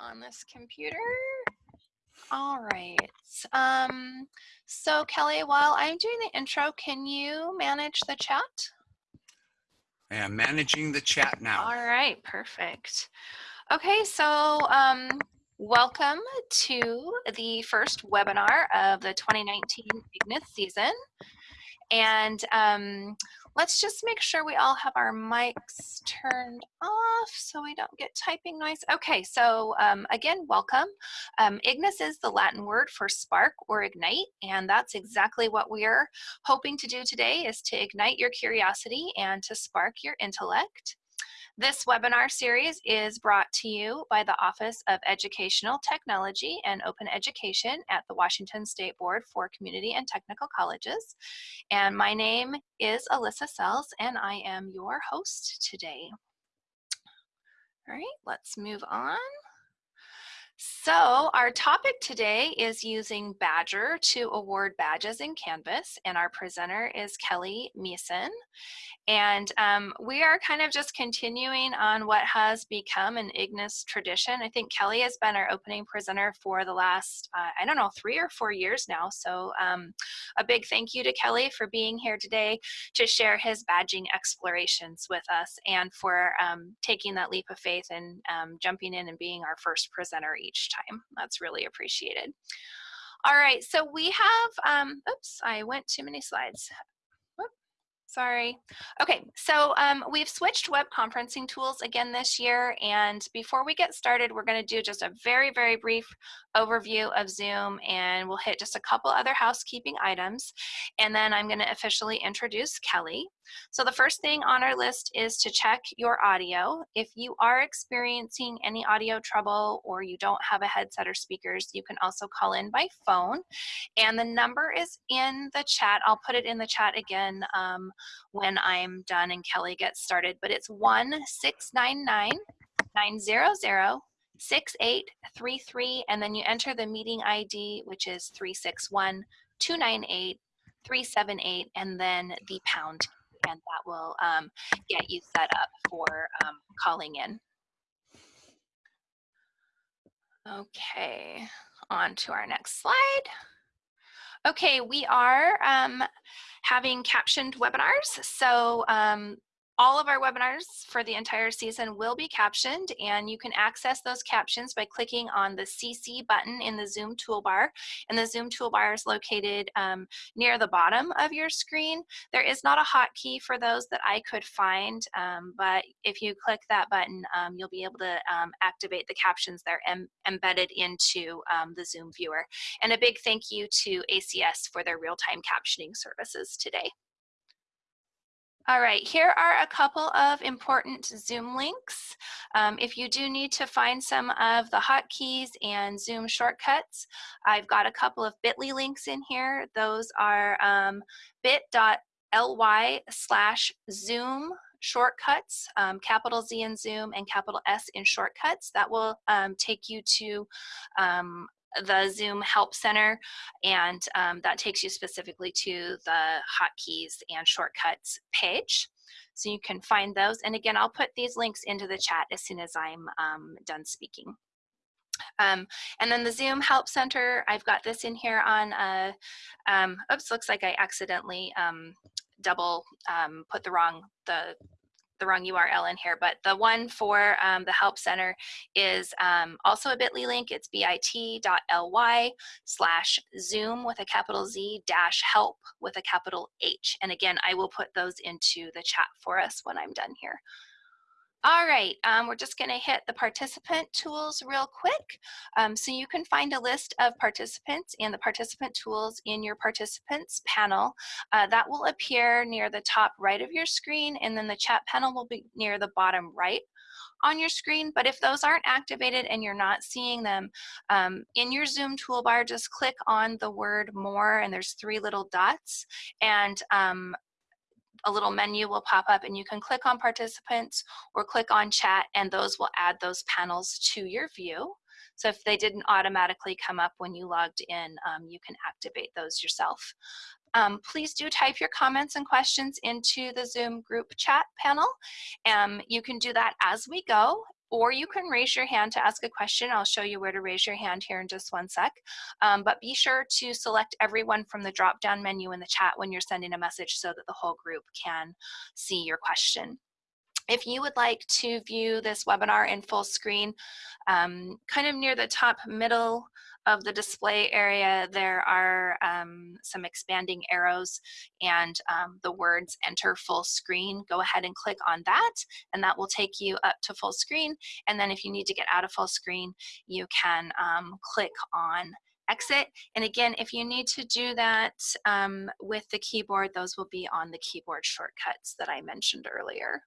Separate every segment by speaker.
Speaker 1: on this computer. All right. Um, so Kelly, while I'm doing the intro, can you manage the chat?
Speaker 2: I am managing the chat now.
Speaker 1: All right, perfect. Okay, so um, welcome to the first webinar of the 2019 IGNIS season. And um, let's just make sure we all have our mics turned off so we don't get typing noise. Okay, so um, again, welcome. Um, Ignis is the Latin word for spark or ignite, and that's exactly what we're hoping to do today is to ignite your curiosity and to spark your intellect. This webinar series is brought to you by the Office of Educational Technology and Open Education at the Washington State Board for Community and Technical Colleges. And my name is Alyssa Sells and I am your host today. All right, let's move on. So our topic today is using Badgr to award badges in Canvas, and our presenter is Kelly Meeson. And um, we are kind of just continuing on what has become an Ignis tradition. I think Kelly has been our opening presenter for the last, uh, I don't know, three or four years now. So um, a big thank you to Kelly for being here today to share his badging explorations with us and for um, taking that leap of faith and um, jumping in and being our first presenter each time. That's really appreciated. All right, so we have, um, oops, I went too many slides. Sorry. Okay, so um, we've switched web conferencing tools again this year. And before we get started, we're going to do just a very, very brief overview of Zoom and we'll hit just a couple other housekeeping items. And then I'm going to officially introduce Kelly. So the first thing on our list is to check your audio. If you are experiencing any audio trouble or you don't have a headset or speakers, you can also call in by phone. And the number is in the chat. I'll put it in the chat again um, when I'm done and Kelly gets started, but it's 1699 900 6833 and then you enter the meeting ID which is 361 298 378 and then the pound and that will um, get you set up for um, calling in. Okay, on to our next slide. Okay, we are um, having captioned webinars. So um, all of our webinars for the entire season will be captioned and you can access those captions by clicking on the CC button in the Zoom toolbar. And the Zoom toolbar is located um, near the bottom of your screen. There is not a hotkey for those that I could find, um, but if you click that button, um, you'll be able to um, activate the captions that are em embedded into um, the Zoom viewer. And a big thank you to ACS for their real-time captioning services today. All right, here are a couple of important Zoom links. Um, if you do need to find some of the hotkeys and Zoom shortcuts, I've got a couple of bit.ly links in here. Those are um, bit.ly slash Zoom shortcuts, um, capital Z in Zoom and capital S in shortcuts. That will um, take you to um, the Zoom Help Center, and um, that takes you specifically to the hotkeys and shortcuts page. So you can find those. And again, I'll put these links into the chat as soon as I'm um, done speaking. Um, and then the Zoom Help Center, I've got this in here on, a, um, oops, looks like I accidentally um, double um, put the wrong, the the wrong URL in here, but the one for um, the Help Center is um, also a bit.ly link. It's bit.ly slash Zoom with a capital Z dash help with a capital H. And again, I will put those into the chat for us when I'm done here. All right, um, we're just gonna hit the participant tools real quick. Um, so you can find a list of participants and the participant tools in your participants panel. Uh, that will appear near the top right of your screen and then the chat panel will be near the bottom right on your screen, but if those aren't activated and you're not seeing them, um, in your Zoom toolbar, just click on the word more and there's three little dots and um, a little menu will pop up and you can click on participants or click on chat and those will add those panels to your view. So if they didn't automatically come up when you logged in, um, you can activate those yourself. Um, please do type your comments and questions into the Zoom group chat panel. Um, you can do that as we go or you can raise your hand to ask a question. I'll show you where to raise your hand here in just one sec. Um, but be sure to select everyone from the drop-down menu in the chat when you're sending a message so that the whole group can see your question. If you would like to view this webinar in full screen, um, kind of near the top middle of the display area, there are um, some expanding arrows and um, the words enter full screen. Go ahead and click on that and that will take you up to full screen. And then if you need to get out of full screen, you can um, click on exit. And again, if you need to do that um, with the keyboard, those will be on the keyboard shortcuts that I mentioned earlier.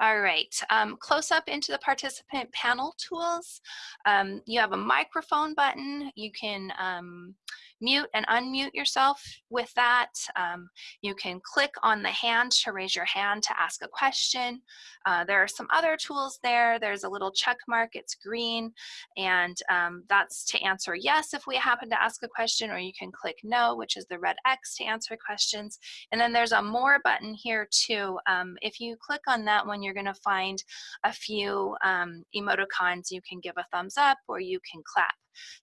Speaker 1: All right, um, close up into the participant panel tools. Um, you have a microphone button. You can um, mute and unmute yourself with that. Um, you can click on the hand to raise your hand to ask a question. Uh, there are some other tools there. There's a little check mark, it's green, and um, that's to answer yes if we happen to ask a question, or you can click no, which is the red X to answer questions. And then there's a more button here too. Um, if you click on that one, you're gonna find a few um, emoticons. You can give a thumbs up or you can clap.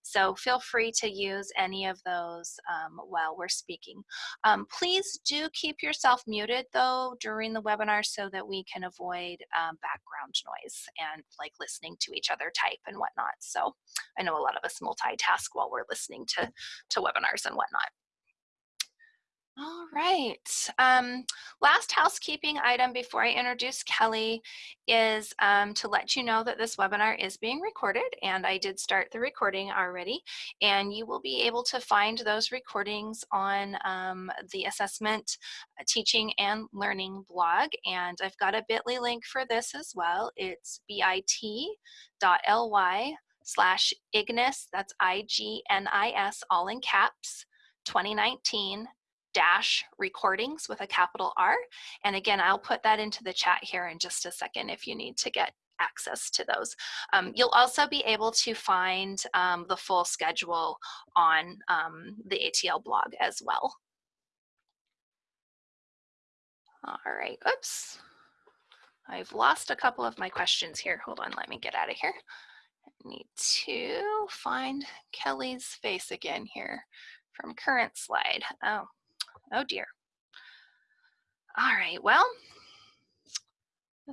Speaker 1: So feel free to use any of those um, while we're speaking. Um, please do keep yourself muted though during the webinar so that we can avoid um, background noise and like listening to each other type and whatnot. So I know a lot of us multitask while we're listening to, to webinars and whatnot. All right. Um, last housekeeping item before I introduce Kelly is um, to let you know that this webinar is being recorded and I did start the recording already and you will be able to find those recordings on um, the assessment uh, teaching and learning blog and I've got a bit.ly link for this as well. It's bit.ly slash Ignis, that's I-G-N-I-S all in caps, 2019 dash recordings with a capital R. And again, I'll put that into the chat here in just a second if you need to get access to those. Um, you'll also be able to find um, the full schedule on um, the ATL blog as well. All right, oops. I've lost a couple of my questions here. Hold on, let me get out of here. I need to find Kelly's face again here from current slide. Oh, Oh dear. All right, well,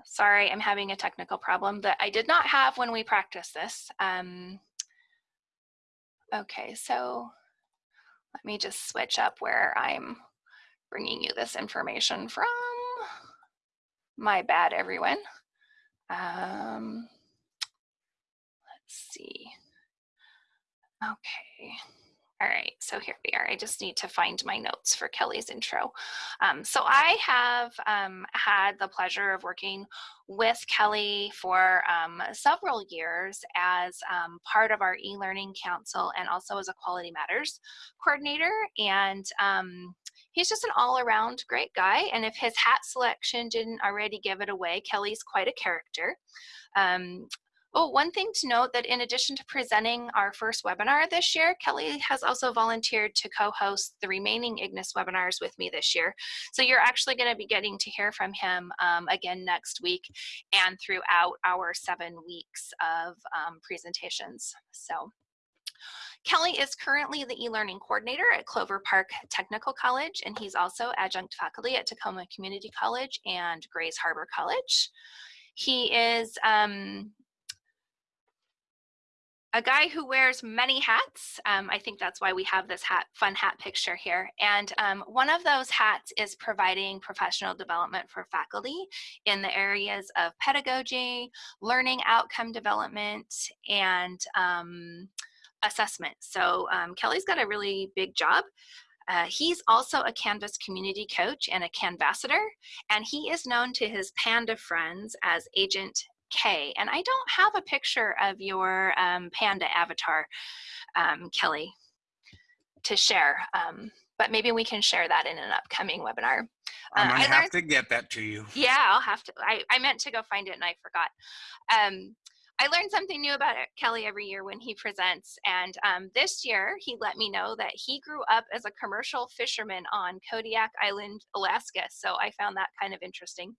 Speaker 1: sorry, I'm having a technical problem that I did not have when we practiced this. Um, okay, so let me just switch up where I'm bringing you this information from. My bad, everyone. Um, let's see. Okay. All right, so here we are. I just need to find my notes for Kelly's intro. Um, so I have um, had the pleasure of working with Kelly for um, several years as um, part of our e-learning council and also as a Quality Matters coordinator. And um, he's just an all-around great guy. And if his hat selection didn't already give it away, Kelly's quite a character. Um, Oh, one thing to note that in addition to presenting our first webinar this year, Kelly has also volunteered to co-host the remaining Ignis webinars with me this year. So you're actually gonna be getting to hear from him um, again next week and throughout our seven weeks of um, presentations. So Kelly is currently the e-learning coordinator at Clover Park Technical College, and he's also adjunct faculty at Tacoma Community College and Grays Harbor College. He is um, a guy who wears many hats. Um, I think that's why we have this hat, fun hat picture here. And um, one of those hats is providing professional development for faculty in the areas of pedagogy, learning outcome development, and um, assessment. So um, Kelly's got a really big job. Uh, he's also a Canvas community coach and a Canvassador, and he is known to his Panda friends as Agent K. And I don't have a picture of your um, panda avatar, um, Kelly, to share. Um, but maybe we can share that in an upcoming webinar.
Speaker 2: I'm gonna uh, have to get that to you.
Speaker 1: Yeah, I'll have to. I, I meant to go find it and I forgot. I learn something new about Kelly every year when he presents. And um, this year, he let me know that he grew up as a commercial fisherman on Kodiak Island, Alaska. So I found that kind of interesting.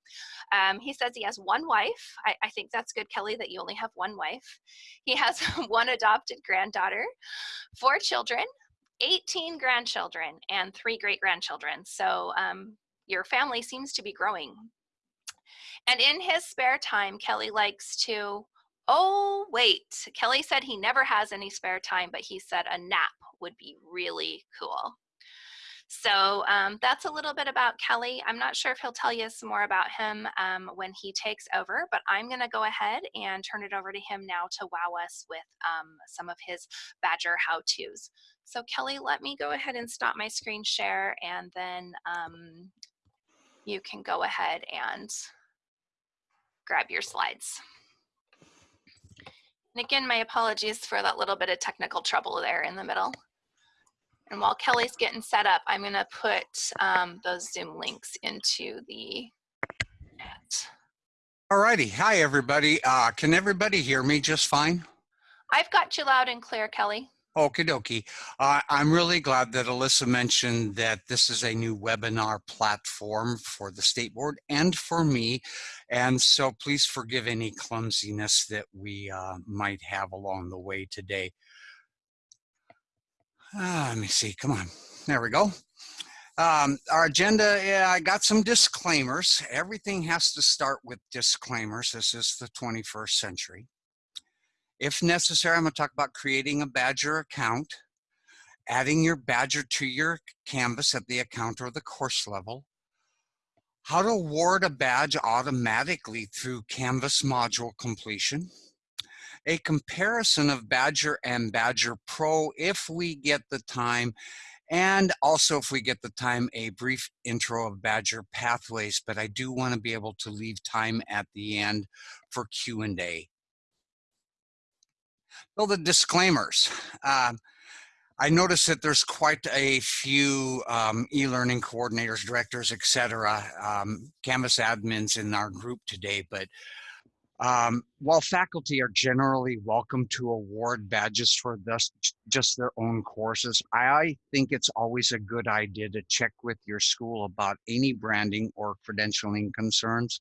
Speaker 1: Um, he says he has one wife. I, I think that's good, Kelly, that you only have one wife. He has one adopted granddaughter, four children, 18 grandchildren, and three great grandchildren. So um, your family seems to be growing. And in his spare time, Kelly likes to Oh, wait. Kelly said he never has any spare time, but he said a nap would be really cool. So um, that's a little bit about Kelly. I'm not sure if he'll tell you some more about him um, when he takes over, but I'm going to go ahead and turn it over to him now to wow us with um, some of his Badgr how-tos. So Kelly, let me go ahead and stop my screen share and then um, you can go ahead and grab your slides. And again, my apologies for that little bit of technical trouble there in the middle. And while Kelly's getting set up, I'm gonna put um, those Zoom links into the chat.
Speaker 2: All righty. Hi, everybody. Uh, can everybody hear me just fine?
Speaker 1: I've got you loud and clear, Kelly.
Speaker 2: Okie dokie. Uh, I'm really glad that Alyssa mentioned that this is a new webinar platform for the State Board and for me. And so please forgive any clumsiness that we uh, might have along the way today. Uh, let me see, come on. There we go. Um, our agenda, yeah, I got some disclaimers. Everything has to start with disclaimers. This is the 21st century. If necessary, I'm going to talk about creating a Badgr account, adding your Badgr to your Canvas at the account or the course level, how to award a badge automatically through Canvas module completion, a comparison of Badgr and Badgr Pro if we get the time, and also if we get the time, a brief intro of Badgr pathways, but I do want to be able to leave time at the end for Q&A. Well, the disclaimers. Um, I noticed that there's quite a few um, e-learning coordinators, directors, etc., um, Canvas admins in our group today. But um, while faculty are generally welcome to award badges for just their own courses, I think it's always a good idea to check with your school about any branding or credentialing concerns.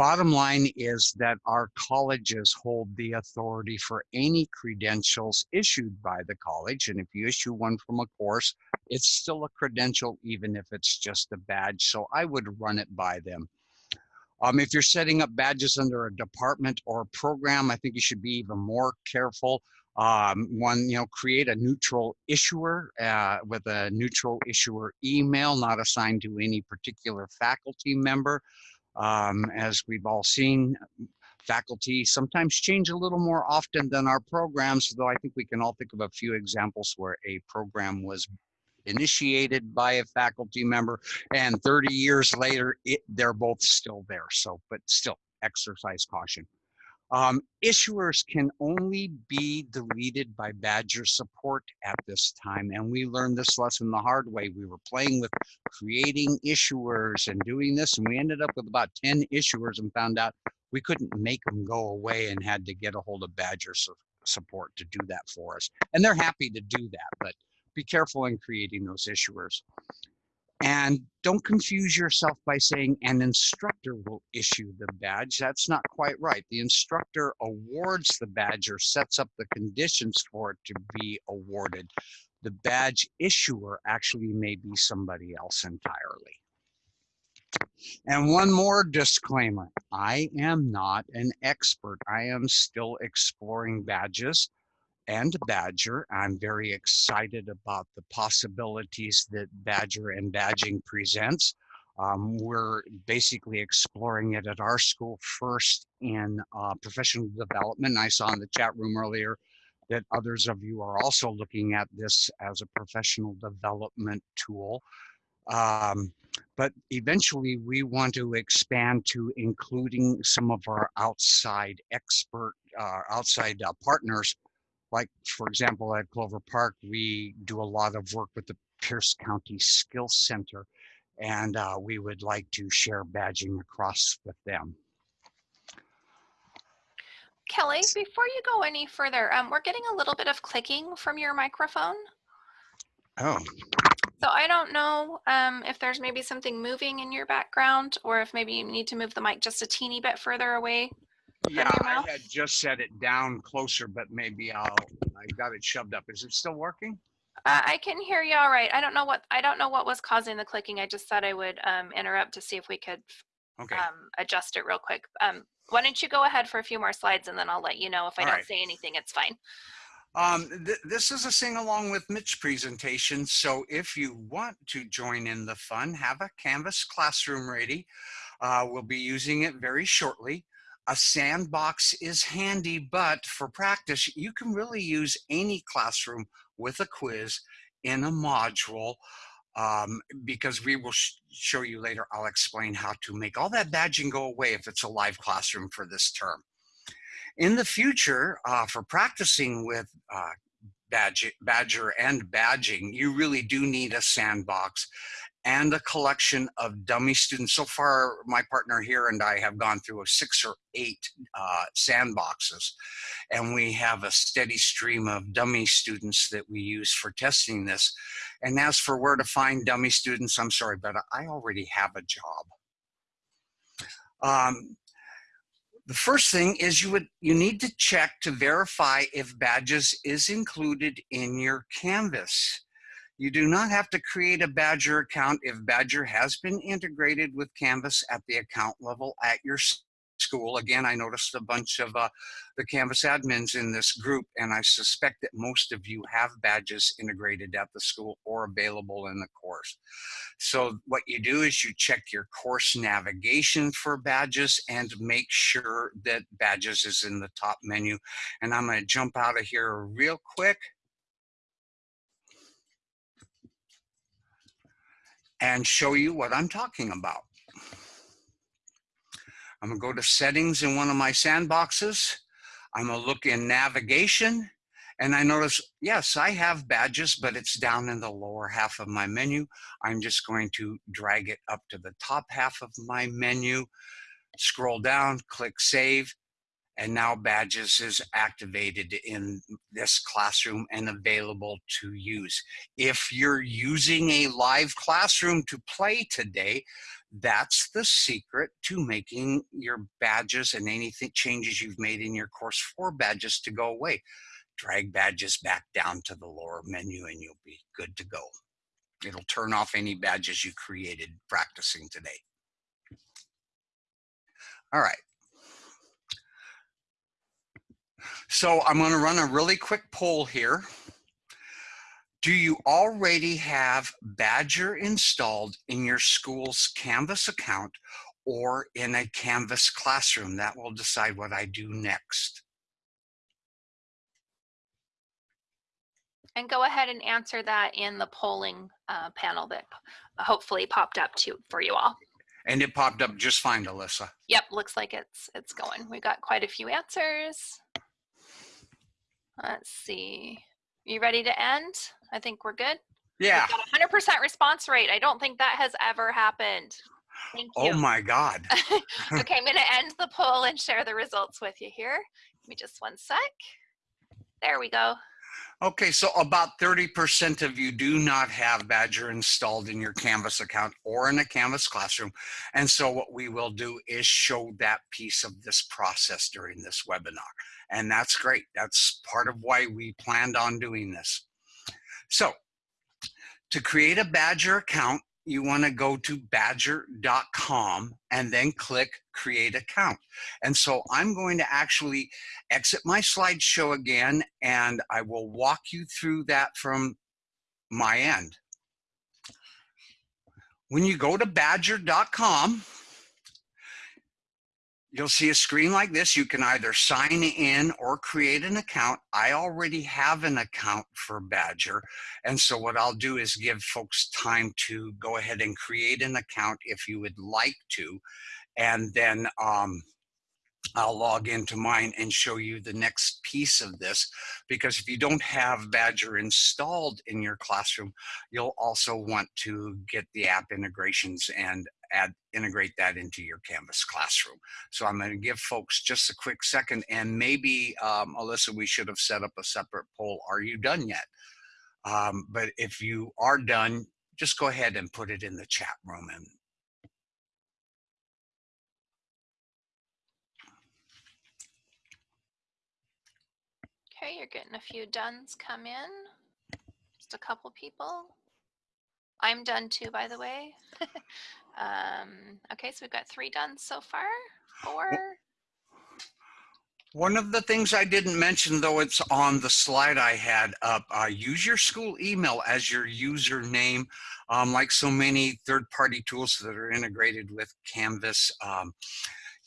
Speaker 2: Bottom line is that our colleges hold the authority for any credentials issued by the college. And if you issue one from a course, it's still a credential, even if it's just a badge. So I would run it by them. Um, if you're setting up badges under a department or a program, I think you should be even more careful. Um, one, you know, create a neutral issuer uh, with a neutral issuer email, not assigned to any particular faculty member. Um, as we've all seen, faculty sometimes change a little more often than our programs, though I think we can all think of a few examples where a program was initiated by a faculty member and 30 years later, it, they're both still there. So, but still exercise caution. Um, issuers can only be deleted by Badgr support at this time. And we learned this lesson the hard way. We were playing with creating issuers and doing this, and we ended up with about 10 issuers and found out we couldn't make them go away and had to get a hold of Badgr su support to do that for us. And they're happy to do that, but be careful in creating those issuers. And don't confuse yourself by saying an instructor will issue the badge. That's not quite right. The instructor awards the badge or sets up the conditions for it to be awarded. The badge issuer actually may be somebody else entirely. And one more disclaimer. I am not an expert. I am still exploring badges and Badgr. I'm very excited about the possibilities that Badgr and Badging presents. Um, we're basically exploring it at our school first in uh, professional development. I saw in the chat room earlier that others of you are also looking at this as a professional development tool. Um, but eventually we want to expand to including some of our outside expert, uh, outside uh, partners like for example, at Clover Park, we do a lot of work with the Pierce County Skills Center, and uh, we would like to share badging across with them.
Speaker 1: Kelly, before you go any further, um, we're getting a little bit of clicking from your microphone.
Speaker 2: Oh,
Speaker 1: So I don't know um, if there's maybe something moving in your background or if maybe you need to move the mic just a teeny bit further away.
Speaker 2: Yeah, I had just set it down closer, but maybe I'll, I got it shoved up. Is it still working?
Speaker 1: Uh, I can hear you all right. I don't know what I don't know what was causing the clicking. I just thought I would um, interrupt to see if we could
Speaker 2: Okay,
Speaker 1: um, adjust it real quick. Um, why don't you go ahead for a few more slides and then I'll let you know if I
Speaker 2: All
Speaker 1: don't
Speaker 2: right.
Speaker 1: say anything. It's fine.
Speaker 2: um, th- this is a sing along with Mitch presentation. So if you want to join in the fun, have a Canvas classroom ready. Uh, we'll be using it very shortly. A sandbox is handy, but for practice, you can really use any classroom with a quiz in a module um, because we will sh- show you later. I'll explain how to make all that badging go away if it's a live classroom for this term. In the future, uh, for practicing with uh, badge, Badgr and badging, you really do need a sandbox and a collection of dummy students. So far, my partner here and I have gone through six or eight uh, sandboxes, and we have a steady stream of dummy students that we use for testing this. And as for where to find dummy students, I'm sorry, but I already have a job. Um, the first thing is you would you need to check to verify if badges is included in your Canvas. You do not have to create a Badgr account if Badgr has been integrated with Canvas at the account level at your school. Again, I noticed a bunch of uh, the Canvas admins in this group, and I suspect that most of you have badges integrated at the school or available in the course. So what you do is you check your course navigation for badges and make sure that badges is in the top menu. And I'm gonna jump out of here real quick. And show you what I'm talking about. I'm gonna go to settings in one of my sandboxes. I'm gonna look in navigation and I notice, yes, I have badges, but it's down in the lower half of my menu. I'm just going to drag it up to the top half of my menu, scroll down, click save, and now badges is activated in this classroom and available to use. If you're using a live classroom to play today, that's the secret to making your badges and anything changes you've made in your course for badges to go away. Drag badges back down to the lower menu and you'll be good to go. It'll turn off any badges you created practicing today. All right. So I'm going to run a really quick poll here. Do you already have Badgr installed in your school's Canvas account or in a Canvas classroom? That will decide what I do next.
Speaker 1: And go ahead and answer that in the polling uh, panel that hopefully popped up to for you all.
Speaker 2: And it popped up just fine, Alyssa.
Speaker 1: Yep, looks like it's it's going. We got quite a few answers. Let's see. You ready to end? I think we're good.
Speaker 2: Yeah.
Speaker 1: We've got a 100% response rate. I don't think that has ever happened. Thank oh you.
Speaker 2: Oh my God.
Speaker 1: okay, I'm going to end the poll and share the results with you here. Give me just one sec. There we go.
Speaker 2: Okay, so about 30% of you do not have Badgr installed in your Canvas account or in a Canvas classroom. And so what we will do is show that piece of this process during this webinar. And that's great. That's part of why we planned on doing this. So to create a Badgr account, you want to go to badgr.com and then click create account. And so I'm going to actually exit my slideshow again and I will walk you through that from my end. When you go to badgr.com, you'll see a screen like this. You can either sign in or create an account. I already have an account for Badgr. And so what I'll do is give folks time to go ahead and create an account if you would like to. And then um, I'll log into mine and show you the next piece of this because if you don't have Badgr installed in your classroom, you'll also want to get the app integrations and add integrate that into your Canvas classroom. So I'm going to give folks just a quick second and maybe um, Alyssa, we should have set up a separate poll. Are you done yet? Um, but if you are done, just go ahead and put it in the chat room and
Speaker 1: You're getting a few dones come in. Just a couple people. I'm done too, by the way. um, okay, so we've got three done so far. Four.
Speaker 2: One of the things I didn't mention, though it's on the slide I had up, uh, use your school email as your username. Um, like so many third-party tools that are integrated with Canvas, um,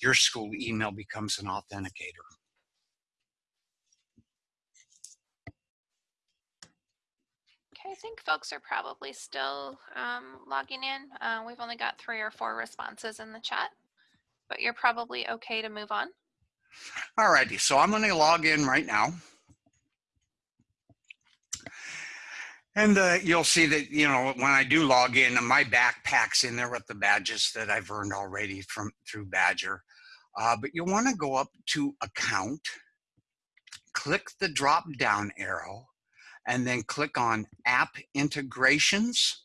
Speaker 2: your school email becomes an authenticator.
Speaker 1: Okay, I think folks are probably still um, logging in. Uh, we've only got three or four responses in the chat, but you're probably okay to move on.
Speaker 2: All righty, so I'm going to log in right now. And uh, you'll see that, you know, when I do log in, my backpack's in there with the badges that I've earned already from through Badgr. Uh, but you'll want to go up to account, click the drop down arrow, and then click on app integrations.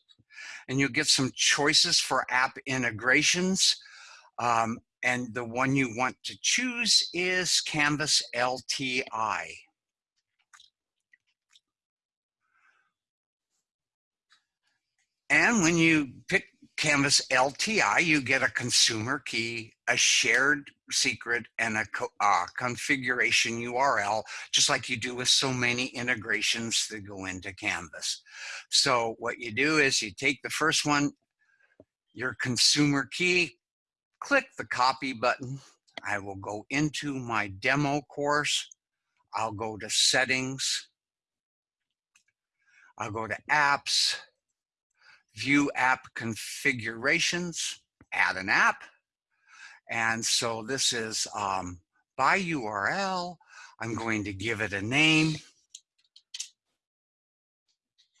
Speaker 2: And you'll get some choices for app integrations. Um, and the one you want to choose is Canvas LTI. And when you pick Canvas LTI, you get a consumer key, a shared secret, and a uh, configuration URL, just like you do with so many integrations that go into Canvas. So what you do is you take the first one, your consumer key, click the copy button. I will go into my demo course. I'll go to settings. I'll go to apps, view app configurations, add an app. And so this is um, by URL. I'm going to give it a name.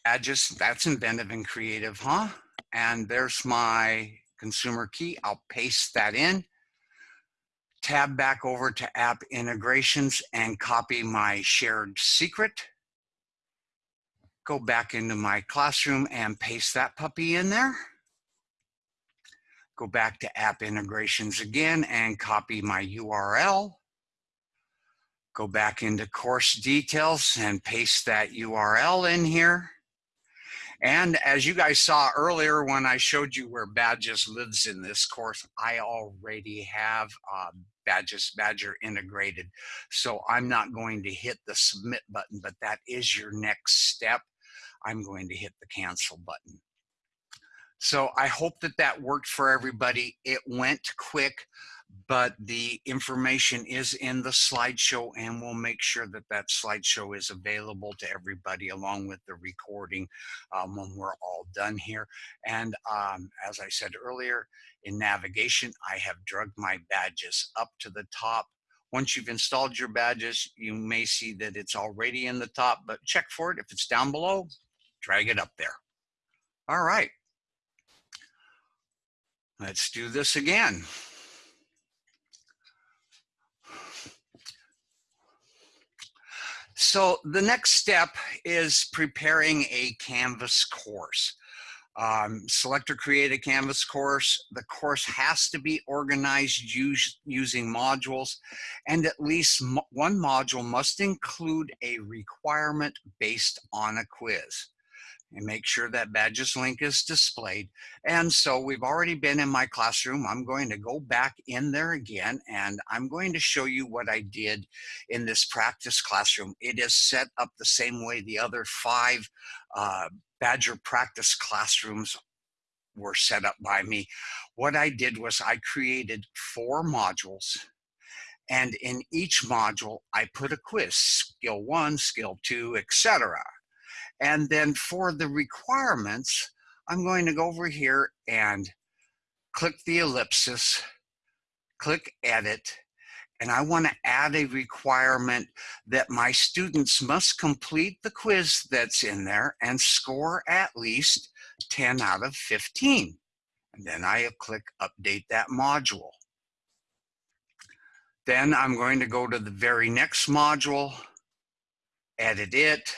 Speaker 2: Add just, that's inventive and creative, huh? And there's my consumer key. I'll paste that in, tab back over to app integrations and copy my shared secret. Go back into my classroom and paste that puppy in there. Go back to app integrations again and copy my URL. Go back into course details and paste that URL in here. And as you guys saw earlier when I showed you where Badges lives in this course, I already have uh, Badges Badgr integrated. So I'm not going to hit the submit button, but that is your next step. I'm going to hit the cancel button. So I hope that that worked for everybody. It went quick but the information is in the slideshow and we'll make sure that that slideshow is available to everybody along with the recording um, when we're all done here. And um, as I said earlier, in navigation, I have drugged my badges up to the top. Once you've installed your badges, you may see that it's already in the top, but check for it. If it's down below, drag it up there. All right. Let's do this again. So the next step is preparing a Canvas course. Um, select or create a Canvas course. The course has to be organized using modules and at least mo one module must include a requirement based on a quiz and make sure that badges link is displayed. And so we've already been in my classroom. I'm going to go back in there again and I'm going to show you what I did in this practice classroom. It is set up the same way the other five uh, Badgr practice classrooms were set up by me. What I did was I created four modules and in each module, I put a quiz, skill one, skill two, etc. And then for the requirements, I'm going to go over here and click the ellipsis, click edit, and I want to add a requirement that my students must complete the quiz that's in there and score at least 10 out of 15. And then I click update that module. Then I'm going to go to the very next module, edit it,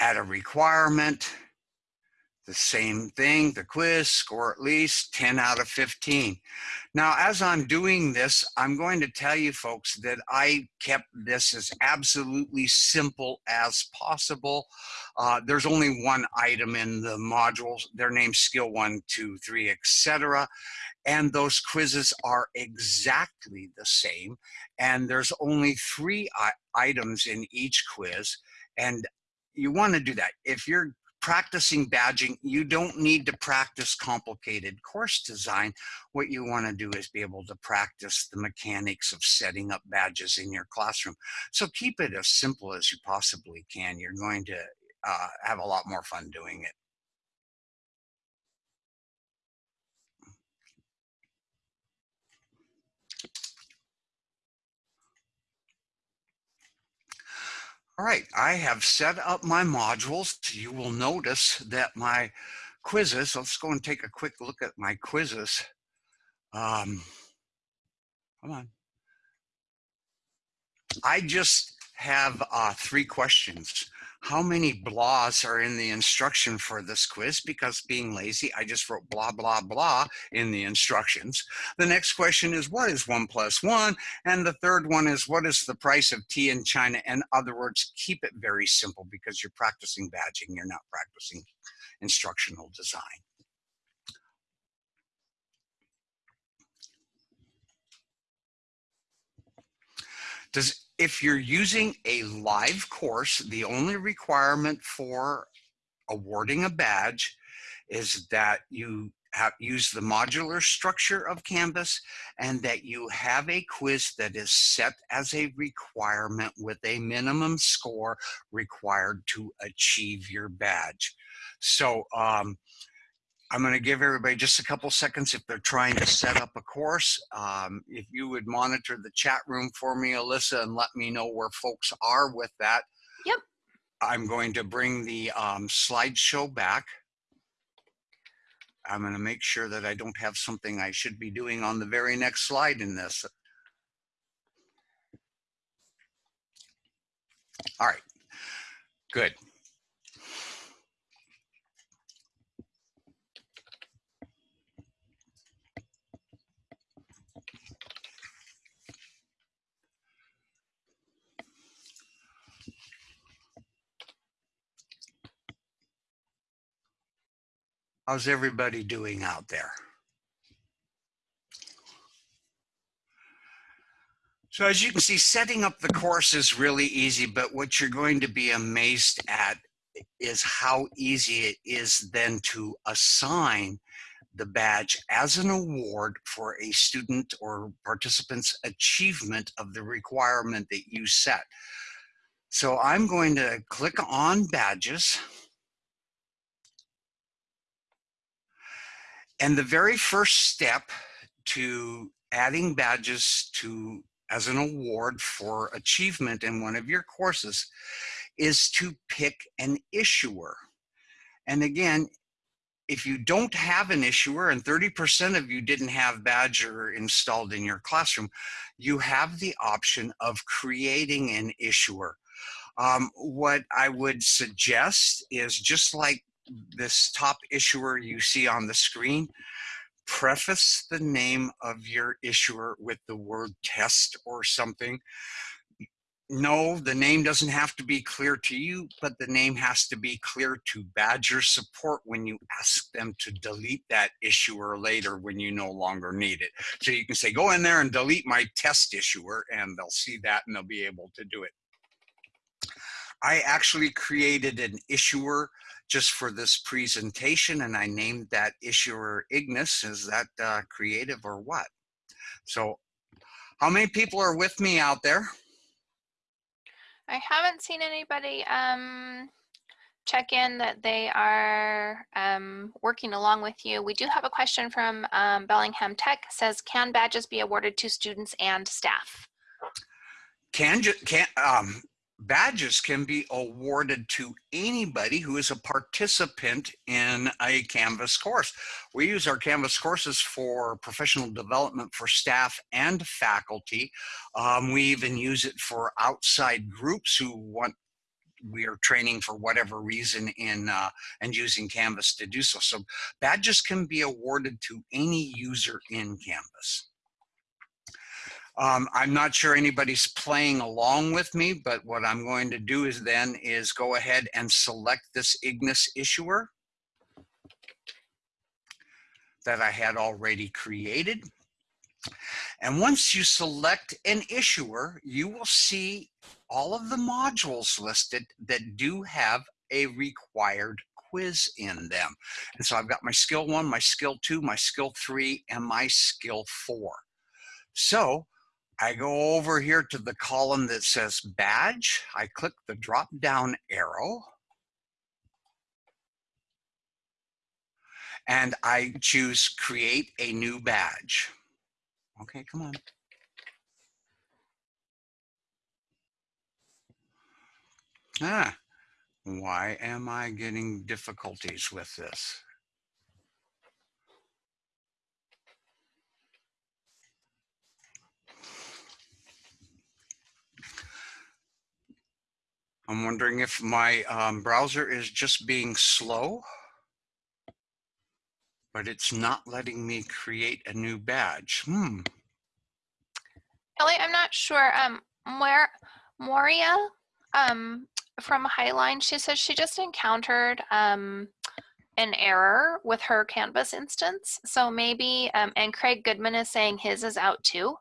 Speaker 2: add a requirement, the same thing, the quiz, score at least 10 out of 15. Now, as I'm doing this, I'm going to tell you folks that I kept this as absolutely simple as possible. Uh, there's only one item in the modules, their name skill one, two, three, etc. And those quizzes are exactly the same. And there's only three items in each quiz. And you want to do that. If you're practicing badging, you don't need to practice complicated course design. What you want to do is be able to practice the mechanics of setting up badges in your classroom. So keep it as simple as you possibly can. You're going to uh, have a lot more fun doing it. All right, I have set up my modules. You will notice that my quizzes, let's go and take a quick look at my quizzes. Um, come on. I just have uh, three questions how many blahs are in the instruction for this quiz because being lazy, I just wrote blah, blah, blah in the instructions. The next question is what is one plus one? And the third one is what is the price of tea in China? In other words, keep it very simple because you're practicing badging, you're not practicing instructional design. Does if you're using a live course, the only requirement for awarding a badge is that you have use the modular structure of Canvas and that you have a quiz that is set as a requirement with a minimum score required to achieve your badge. So um, I'm going to give everybody just a couple seconds if they're trying to set up a course. Um, if you would monitor the chat room for me, Alyssa, and let me know where folks are with that.
Speaker 1: Yep.
Speaker 2: I'm going to bring the um, slideshow back. I'm going to make sure that I don't have something I should be doing on the very next slide in this. All right, good. How's everybody doing out there? So as you can see, setting up the course is really easy, but what you're going to be amazed at is how easy it is then to assign the badge as an award for a student or participant's achievement of the requirement that you set. So I'm going to click on badges. And the very first step to adding badges to as an award for achievement in one of your courses is to pick an issuer. And again, if you don't have an issuer and 30% of you didn't have Badgr installed in your classroom, you have the option of creating an issuer. Um, what I would suggest is just like this top issuer you see on the screen, preface the name of your issuer with the word test or something. No, the name doesn't have to be clear to you, but the name has to be clear to Badgr support when you ask them to delete that issuer later when you no longer need it. So you can say, go in there and delete my test issuer and they'll see that and they'll be able to do it. I actually created an issuer just for this presentation and I named that issuer Ignis. Is that uh, creative or what? So how many people are with me out there?
Speaker 1: I haven't seen anybody um, check in that they are um, working along with you. We do have a question from um, Bellingham Tech says, can badges be awarded to students and staff?
Speaker 2: Can, can um, badges can be awarded to anybody who is a participant in a Canvas course. We use our Canvas courses for professional development for staff and faculty. Um, we even use it for outside groups who want we are training for whatever reason in uh, and using Canvas to do so. So badges can be awarded to any user in Canvas. Um, I'm not sure anybody's playing along with me, but what I'm going to do is then is go ahead and select this Ignis issuer that I had already created. And once you select an issuer, you will see all of the modules listed that do have a required quiz in them. And so I've got my skill one, my skill two, my skill three, and my skill four. So I go over here to the column that says badge. I click the drop down arrow. And I choose create a new badge. Okay, come on. Ah, why am I getting difficulties with this? I'm wondering if my um, browser is just being slow, but it's not letting me create a new badge. Hmm.
Speaker 1: Ellie, I'm not sure. Um, where Moria um, from Highline, she says she just encountered um, an error with her Canvas instance. So maybe, um, and Craig Goodman is saying his is out too.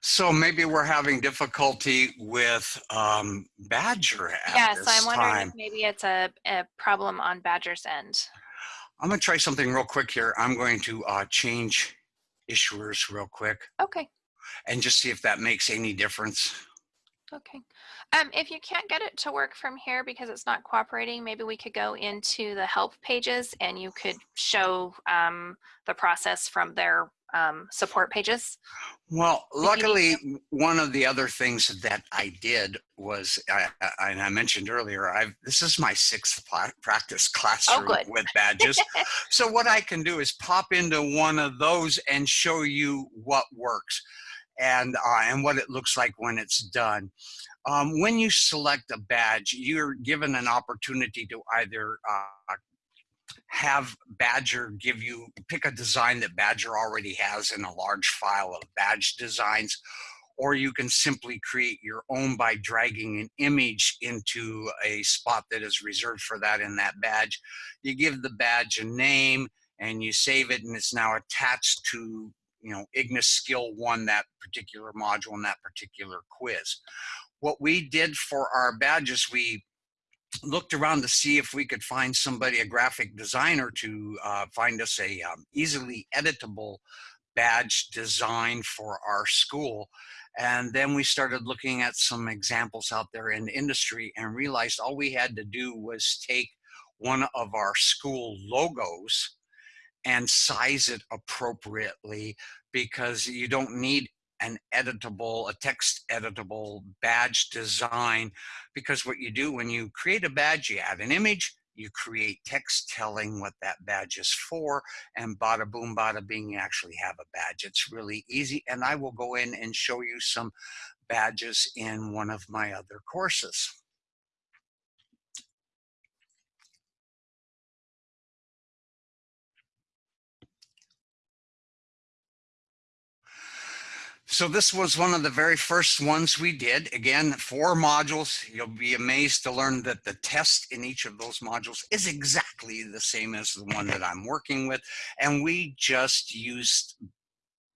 Speaker 2: So maybe we're having difficulty with um, Badgr at
Speaker 1: Yes,
Speaker 2: this
Speaker 1: I'm wondering
Speaker 2: time.
Speaker 1: if maybe it's a, a problem on Badgr's end.
Speaker 2: I'm gonna try something real quick here. I'm going to uh, change issuers real quick
Speaker 1: Okay,
Speaker 2: and just see if that makes any difference.
Speaker 1: Okay. Um, if you can't get it to work from here because it's not cooperating, maybe we could go into the help pages and you could show um, the process from their um, support pages.
Speaker 2: Well, luckily, one of the other things that I did was, I, I, and I mentioned earlier, I've this is my sixth practice classroom
Speaker 1: good.
Speaker 2: with badges. so what I can do is pop into one of those and show you what works and uh, and what it looks like when it's done. Um, when you select a badge, you're given an opportunity to either uh, have Badgr give you, pick a design that Badgr already has in a large file of badge designs, or you can simply create your own by dragging an image into a spot that is reserved for that in that badge. You give the badge a name and you save it and it's now attached to you know Ignis skill one that particular module and that particular quiz. What we did for our badges, we looked around to see if we could find somebody, a graphic designer, to uh, find us a um, easily editable badge design for our school. And then we started looking at some examples out there in the industry and realized all we had to do was take one of our school logos and size it appropriately because you don't need an editable, a text editable badge design because what you do when you create a badge, you add an image, you create text telling what that badge is for, and bada boom, bada bing, you actually have a badge. It's really easy, and I will go in and show you some badges in one of my other courses. So this was one of the very first ones we did. Again, four modules. You'll be amazed to learn that the test in each of those modules is exactly the same as the one that I'm working with. And we just used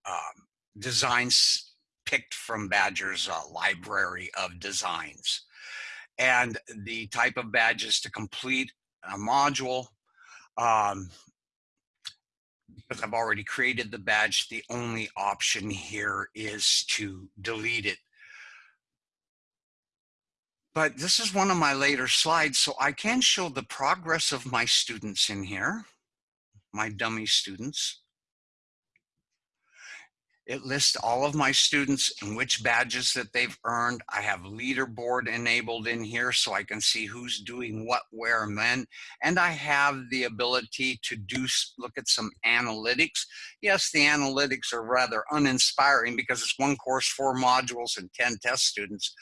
Speaker 2: um, designs picked from Badgr's uh, library of designs. And the type of badges to complete a module, um, because I've already created the badge, the only option here is to delete it. But this is one of my later slides, so I can show the progress of my students in here, my dummy students. It lists all of my students and which badges that they've earned. I have leaderboard enabled in here so I can see who's doing what, where, and when. And I have the ability to do look at some analytics. Yes, the analytics are rather uninspiring because it's one course, four modules, and 10 test students.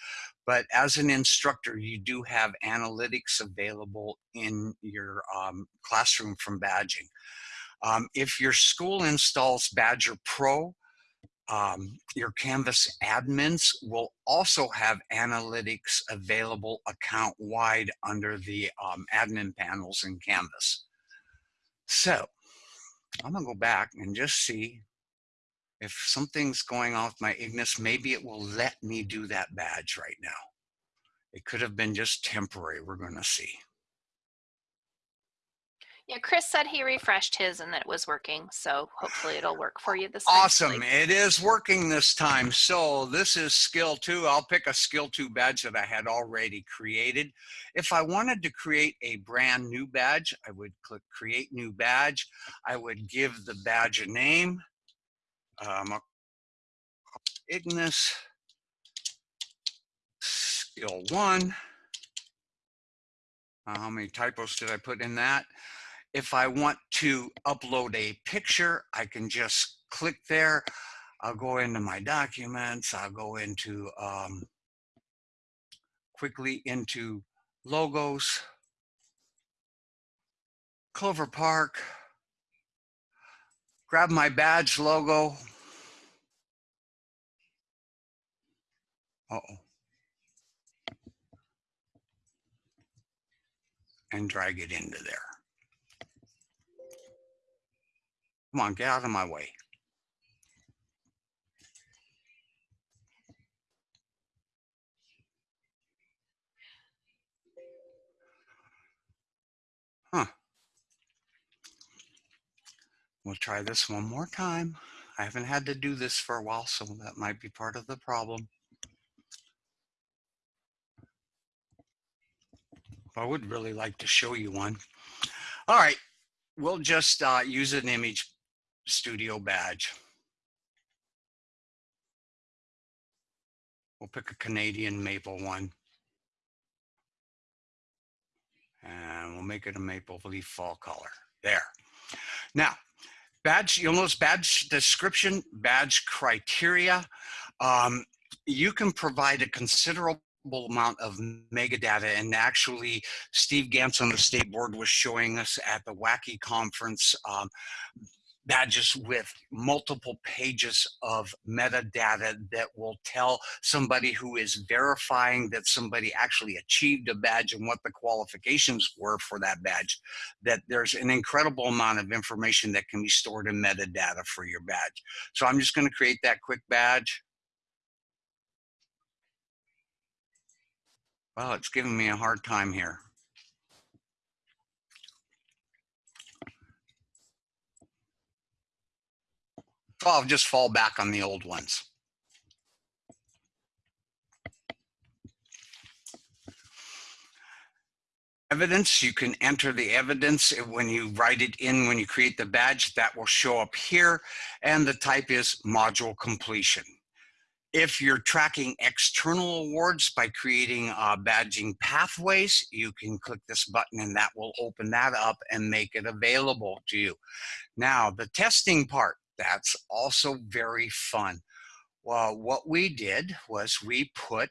Speaker 2: But as an instructor, you do have analytics available in your um, classroom from badging. Um, if your school installs Badgr Pro, um, your Canvas admins will also have analytics available account wide under the um, admin panels in Canvas. So I'm gonna go back and just see if something's going on with my Ignis, maybe it will let me do that badge right now. It could have been just temporary, we're gonna see.
Speaker 1: Yeah, Chris said he refreshed his and that it was working. So hopefully it'll work for you this time.
Speaker 2: Awesome. It is working this time. So this is skill two. I'll pick a skill two badge that I had already created. If I wanted to create a brand new badge, I would click create new badge. I would give the badge a name. Um, Ignis skill one. Uh, how many typos did I put in that? If I want to upload a picture, I can just click there. I'll go into my documents. I'll go into um, quickly into logos, Clover Park, grab my badge logo. Uh-oh. And drag it into there. Come on, get out of my way. Huh. We'll try this one more time. I haven't had to do this for a while, so that might be part of the problem. I would really like to show you one. All right, we'll just uh, use an image studio badge. We'll pick a Canadian maple one. And we'll make it a maple leaf fall color. There. Now, badge, you'll notice badge description, badge criteria. Um, you can provide a considerable amount of metadata and actually Steve Gantz on the state board was showing us at the WACI conference um, badges with multiple pages of metadata that will tell somebody who is verifying that somebody actually achieved a badge and what the qualifications were for that badge, that there's an incredible amount of information that can be stored in metadata for your badge. So I'm just gonna create that quick badge. Well, it's giving me a hard time here. So I'll just fall back on the old ones. Evidence, you can enter the evidence when you write it in, when you create the badge, that will show up here. And the type is module completion. If you're tracking external awards by creating uh, badging pathways, you can click this button and that will open that up and make it available to you. Now, the testing part, that's also very fun. Well, what we did was we put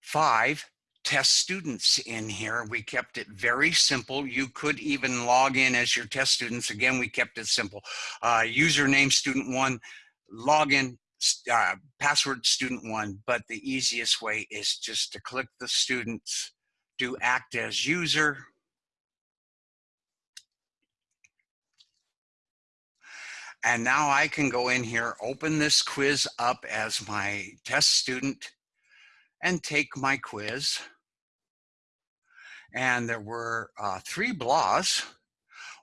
Speaker 2: five test students in here. We kept it very simple. You could even log in as your test students. Again, we kept it simple. Uh, username student one, login, uh, password student one. But the easiest way is just to click the students, do act as user, And now I can go in here, open this quiz up as my test student and take my quiz. And there were uh, three BLAs.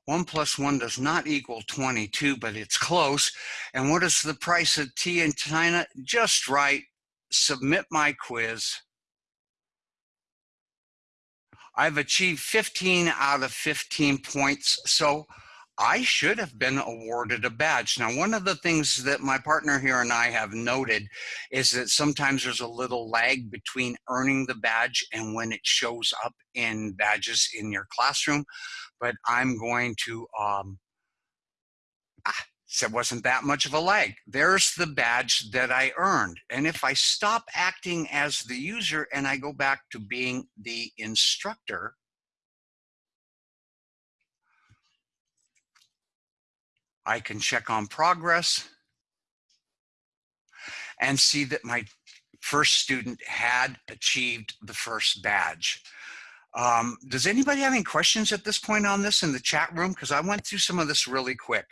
Speaker 2: One plus one does not equal 22, but it's close. And what is the price of tea in China? Just right, submit my quiz. I've achieved 15 out of 15 points. So I should have been awarded a badge. Now, one of the things that my partner here and I have noted is that sometimes there's a little lag between earning the badge and when it shows up in badges in your classroom. But I'm going to, um, ah, so it wasn't that much of a lag. There's the badge that I earned. And if I stop acting as the user and I go back to being the instructor, I can check on progress and see that my first student had achieved the first badge. Um, does anybody have any questions at this point on this in the chat room? Because I went through some of this really quick.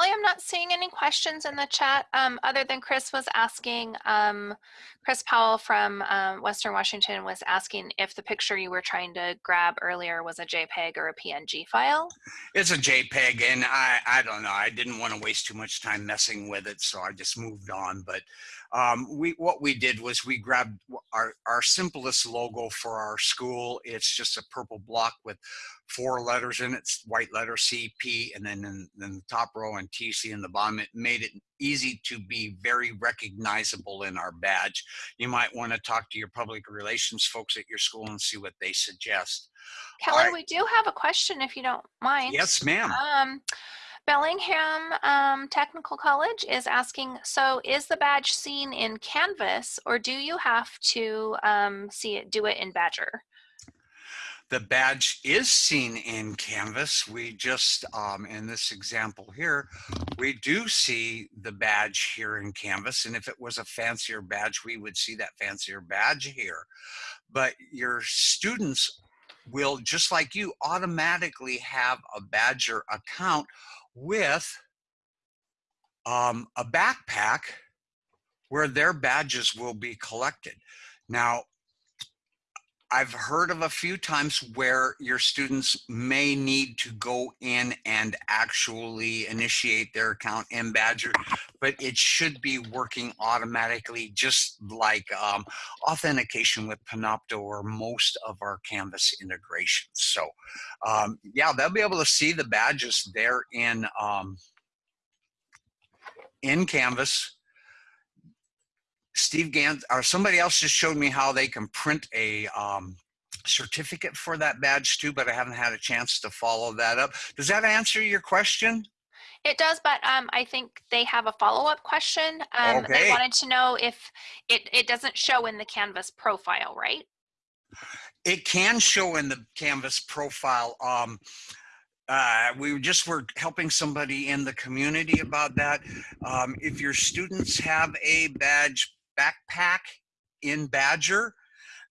Speaker 1: Kelly, I'm not seeing any questions in the chat um, other than Chris was asking, um, Chris Powell from um, Western Washington was asking if the picture you were trying to grab earlier was a JPEG or a PNG file.
Speaker 2: It's a JPEG and I, I don't know, I didn't want to waste too much time messing with it. So I just moved on. But um, we what we did was we grabbed our, our simplest logo for our school. It's just a purple block with four letters in it, white letter CP, and then in, in the top row and TC in the bottom. It made it easy to be very recognizable in our badge. You might want to talk to your public relations folks at your school and see what they suggest.
Speaker 1: Kelly, right. we do have a question if you don't mind.
Speaker 2: Yes, ma'am.
Speaker 1: Um, Bellingham um, Technical College is asking, so is the badge seen in Canvas or do you have to um, see it, do it in Badgr?
Speaker 2: The badge is seen in Canvas. We just, um, in this example here, we do see the badge here in Canvas. And if it was a fancier badge, we would see that fancier badge here. But your students will, just like you, automatically have a Badgr account with um, a backpack where their badges will be collected. Now, I've heard of a few times where your students may need to go in and actually initiate their account in Badgr, but it should be working automatically, just like um, authentication with Panopto or most of our Canvas integrations. So um, yeah, they'll be able to see the badges there in, um, in Canvas Steve Gans or somebody else just showed me how they can print a um, certificate for that badge too, but I haven't had a chance to follow that up. Does that answer your question?
Speaker 1: It does, but um, I think they have a follow-up question. Um,
Speaker 2: okay.
Speaker 1: They wanted to know if it, it doesn't show in the Canvas profile, right?
Speaker 2: It can show in the Canvas profile. Um, uh, we just were helping somebody in the community about that. Um, if your students have a badge backpack in Badgr.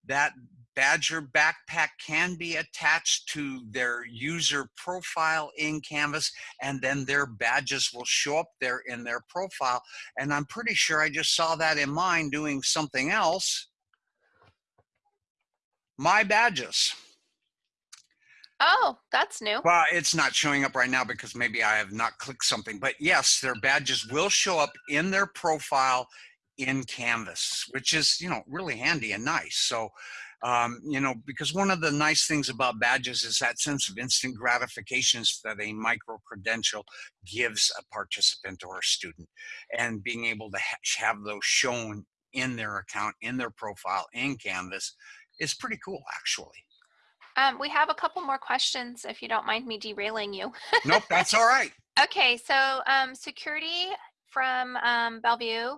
Speaker 2: That Badgr backpack can be attached to their user profile in Canvas and then their badges will show up there in their profile. And I'm pretty sure I just saw that in mine doing something else. My badges.
Speaker 1: Oh, that's new.
Speaker 2: Well, it's not showing up right now because maybe I have not clicked something, but yes, their badges will show up in their profile in Canvas, which is, you know, really handy and nice. So, um, you know, because one of the nice things about badges is that sense of instant gratifications that a micro credential gives a participant or a student and being able to ha have those shown in their account, in their profile, in Canvas is pretty cool, actually.
Speaker 1: Um, we have a couple more questions if you don't mind me derailing you.
Speaker 2: nope, that's all right.
Speaker 1: Okay, so um, security from um, Bellevue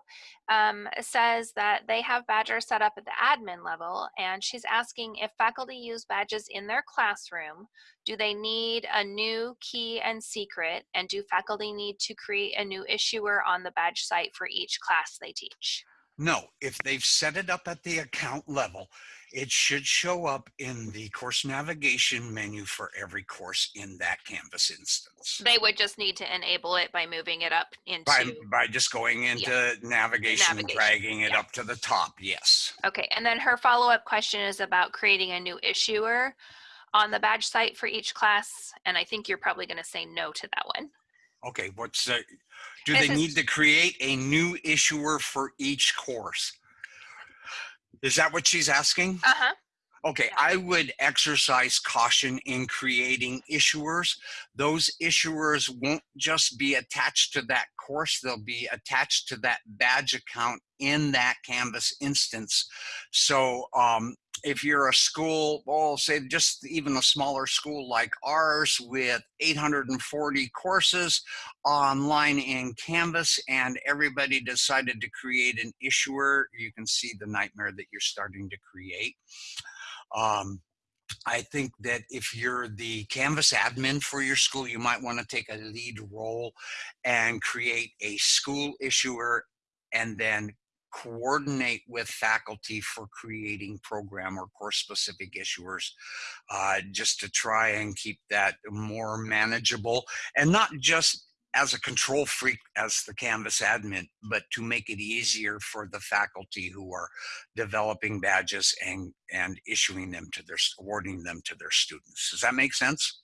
Speaker 1: um, says that they have Badgr set up at the admin level, and she's asking if faculty use badges in their classroom, do they need a new key and secret, and do faculty need to create a new issuer on the badge site for each class they teach?
Speaker 2: No, if they've set it up at the account level, it should show up in the course navigation menu for every course in that Canvas instance.
Speaker 1: They would just need to enable it by moving it up into.
Speaker 2: By, by just going into yeah. navigation, navigation, and dragging it yeah. up to the top, yes.
Speaker 1: Okay, and then her follow-up question is about creating a new issuer on the badge site for each class, and I think you're probably gonna say no to that one.
Speaker 2: Okay, what's the, do
Speaker 1: This
Speaker 2: they
Speaker 1: is-
Speaker 2: need to create a new issuer for each course? Is that what she's asking?
Speaker 1: Uh-huh.
Speaker 2: Okay,
Speaker 1: Yeah.
Speaker 2: I would exercise caution in creating issuers. Those issuers won't just be attached to that course, they'll be attached to that badge account in that Canvas instance. So um, if you're a school, well, say just even a smaller school like ours with 840 courses online in Canvas and everybody decided to create an issuer, you can see the nightmare that you're starting to create. Um, I think that if you're the Canvas admin for your school, you might want to take a lead role and create a school issuer and then coordinate with faculty for creating program or course specific issuers uh, just to try and keep that more manageable and not just as a control freak as the Canvas admin, but to make it easier for the faculty who are developing badges and, and issuing them to their, awarding them to their students. Does that make sense?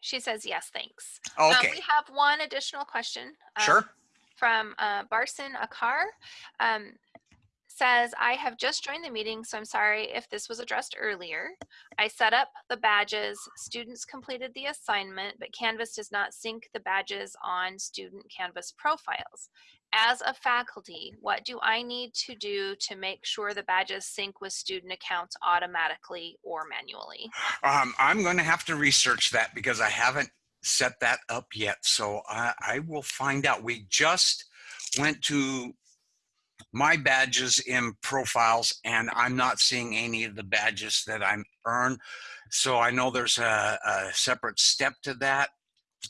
Speaker 1: She says yes, thanks. Um,
Speaker 2: Okay,
Speaker 1: we have one additional question. um,
Speaker 2: sure.
Speaker 1: From uh, Barson Akar. Um, says, I have just joined the meeting, so I'm sorry if this was addressed earlier. I set up the badges, students completed the assignment, but Canvas does not sync the badges on student Canvas profiles. As a faculty, what do I need to do to make sure the badges sync with student accounts automatically or manually?
Speaker 2: Um, I'm going to have to research that because I haven't set that up yet. So I, I will find out. We just went to my badges in profiles and I'm not seeing any of the badges that I'm earned. So I know there's a, a separate step to that.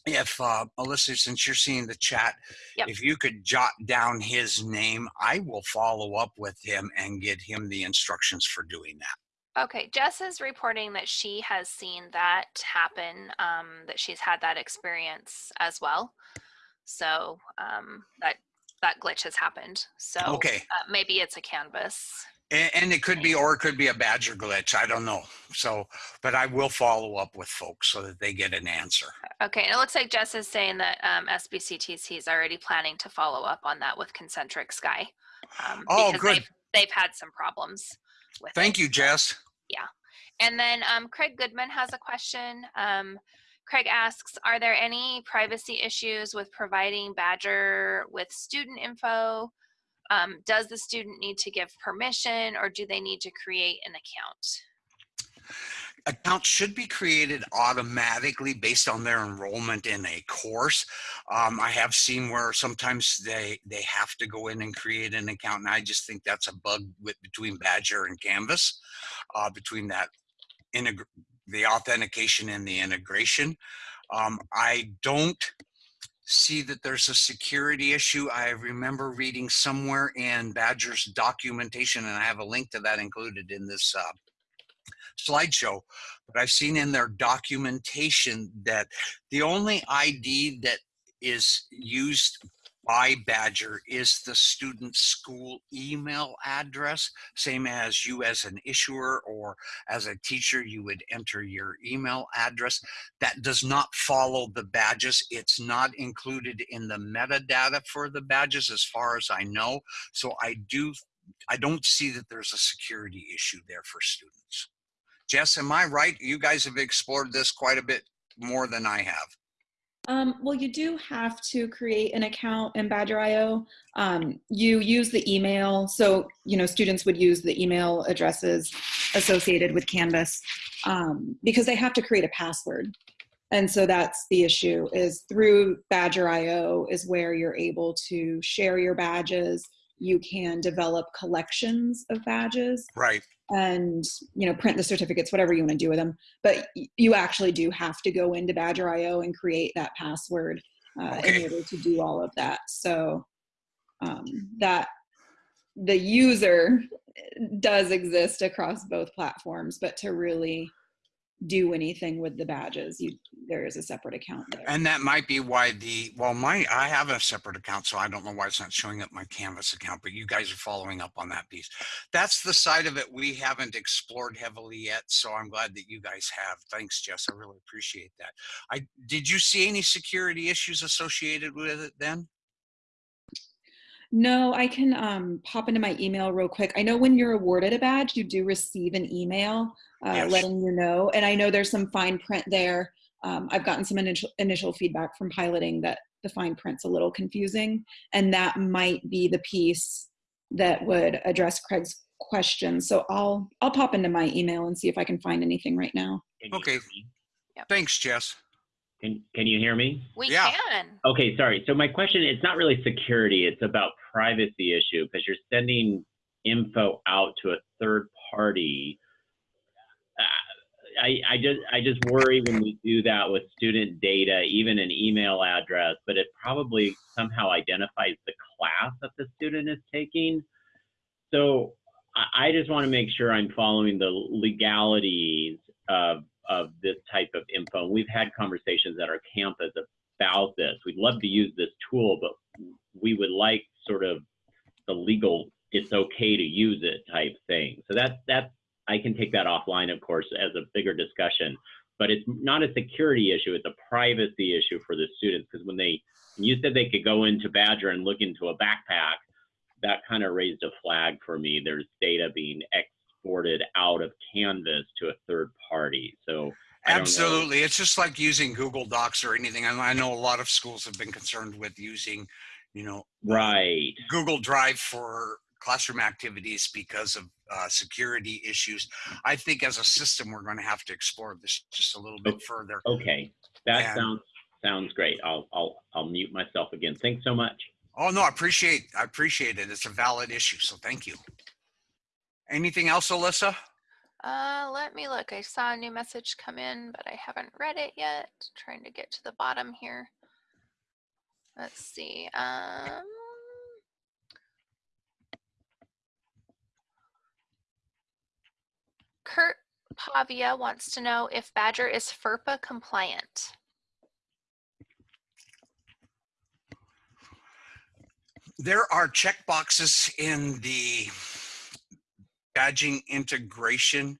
Speaker 2: If uh, Alyssa, since you're seeing the chat,
Speaker 1: Yep.
Speaker 2: if you could jot down his name, I will follow up with him and get him the instructions for doing that.
Speaker 1: Okay, Jess is reporting that she has seen that happen, um, that she's had that experience as well. So um, that that glitch has happened. So
Speaker 2: Okay.
Speaker 1: uh, maybe it's a canvas.
Speaker 2: And, and it could be, or it could be a badgr glitch. I don't know. So, but I will follow up with folks so that they get an answer.
Speaker 1: Okay, and it looks like Jess is saying that um, SBCTC is already planning to follow up on that with Concentric Sky. Um,
Speaker 2: Oh,
Speaker 1: because
Speaker 2: good.
Speaker 1: They've, they've had some problems with
Speaker 2: Thank
Speaker 1: it.
Speaker 2: you, Jess. Yeah.
Speaker 1: And then um, Craig Goodman has a question. Um, Craig asks, are there any privacy issues with providing Badgr with student info? Um, does the student need to give permission or do they need to create an account?
Speaker 2: Accounts should be created automatically based on their enrollment in a course. Um, I have seen where sometimes they they have to go in and create an account, and I just think that's a bug with between Badgr and Canvas, uh, between that the authentication and the integration. Um, I don't see that there's a security issue. I remember reading somewhere in Badgr's documentation, and I have a link to that included in this uh, slideshow, but I've seen in their documentation that the only ID that is used by Badgr is the student school email address, same as you as an issuer or as a teacher, you would enter your email address. That does not follow the badges. It's not included in the metadata for the badges as far as I know. So I do, I don't see that there's a security issue there for students. Jess, am I right? You guys have explored this quite a bit more than I have.
Speaker 3: Um, well, you do have to create an account in Badgr.io. Um, you use the email, so you know students would use the email addresses associated with Canvas um, because they have to create a password. And so that's the issue is through Badgr.io is where you're able to share your badges. You can develop collections of badges
Speaker 2: Right.
Speaker 3: And you know print the certificates whatever you want to do with them but you actually do have to go into badgr.io and create that password uh,
Speaker 2: Okay.
Speaker 3: in order to do all of that so um, that the user does exist across both platforms but to really do anything with the badges. You there is a separate account there.
Speaker 2: And that might be why the, well, my, I have a separate account, so I don't know why it's not showing up my Canvas account, but you guys are following up on that piece. That's the side of it we haven't explored heavily yet, so I'm glad that you guys have. Thanks, Jess. I really appreciate that. I, did you see any security issues associated with it then?
Speaker 3: No, I can um, pop into my email real quick. I know when you're awarded a badge, you do receive an email uh,
Speaker 2: Yes.
Speaker 3: letting you know. And I know there's some fine print there. Um, I've gotten some initial, initial feedback from piloting that the fine print's a little confusing. And that might be the piece that would address Craig's question. So I'll, I'll pop into my email and see if I can find anything right now.
Speaker 2: Okay.
Speaker 4: hear me?
Speaker 2: Thanks, Jess.
Speaker 4: Can, can you hear me?
Speaker 1: We
Speaker 2: Yeah.
Speaker 1: can.
Speaker 4: Okay, sorry. So my question, it's not really security, it's about privacy issue because you're sending info out to a third party. I, just I just worry when we do that with student data, even an email address, but it probably somehow identifies the class that the student is taking. So I, I just want to make sure I'm following the legalities of of this type of info. We've had conversations at our campus about this. We'd love to use this tool, but we would like sort of the legal it's okay to use it type thing. So that's that's I can take that offline, of course, as a bigger discussion. But it's not a security issue; it's a privacy issue for the students because when they you said they could go into Badgr and look into a backpack, that kind of raised a flag for me. There's data being exported out of Canvas to a third party. So know.
Speaker 2: Absolutely. It's just like using Google Docs or anything. And I know a lot of schools have been concerned with using, you know,
Speaker 4: right.
Speaker 2: Google Drive for classroom activities because of uh, security issues. I think as a system, we're going to have to explore this just a little bit
Speaker 4: Okay.
Speaker 2: further.
Speaker 4: Okay, that
Speaker 2: And-
Speaker 4: sounds sounds great. I'll I'll I'll mute myself again. Thanks so much.
Speaker 2: Oh no, I appreciate I appreciate it. It's a valid issue, so thank you. Anything else, Alyssa?
Speaker 1: Uh, let me look. I saw a new message come in, but I haven't read it yet. Trying to get to the bottom here. Let's see. Um, Kurt Pavia wants to know if Badgr is FERPA compliant.
Speaker 2: There are checkboxes in the badging integration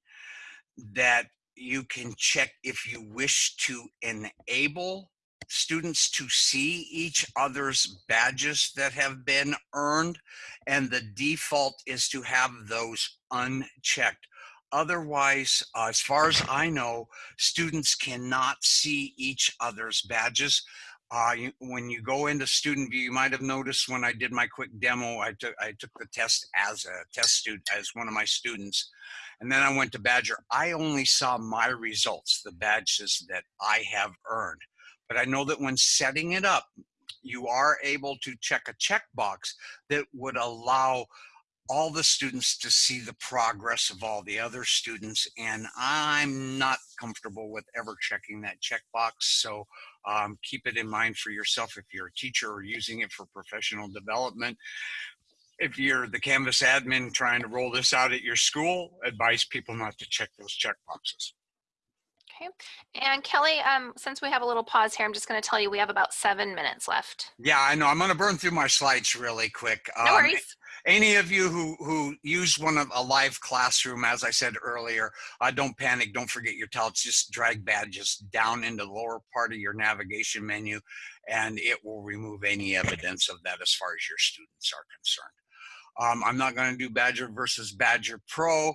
Speaker 2: that you can check if you wish to enable students to see each other's badges that have been earned. And the default is to have those unchecked. Otherwise, uh, as far as I know, students cannot see each other's badges. Uh, you, when you go into student view, you might have noticed when I did my quick demo, I took I took the test as a test student, as one of my students, and then I went to Badgr. I only saw my results, the badges that I have earned. But I know that when setting it up, you are able to check a checkbox that would allow all the students to see the progress of all the other students. And I'm not comfortable with ever checking that checkbox. So um, keep it in mind for yourself if you're a teacher or using it for professional development. If you're the Canvas admin trying to roll this out at your school, advise people not to check those checkboxes.
Speaker 1: Okay. And Kelly, um, since we have a little pause here, I'm just going to tell you we have about seven minutes left.
Speaker 2: Yeah, I know. I'm going to burn through my slides really quick.
Speaker 1: No
Speaker 2: Um,
Speaker 1: worries.
Speaker 2: Any of you who who use one of a live classroom as i said earlier uh, don't panic don't forget your tablets just drag badges down into the lower part of your navigation menu and it will remove any evidence of that as far as your students are concerned. Um, i'm not going to do badgr versus badgr pro.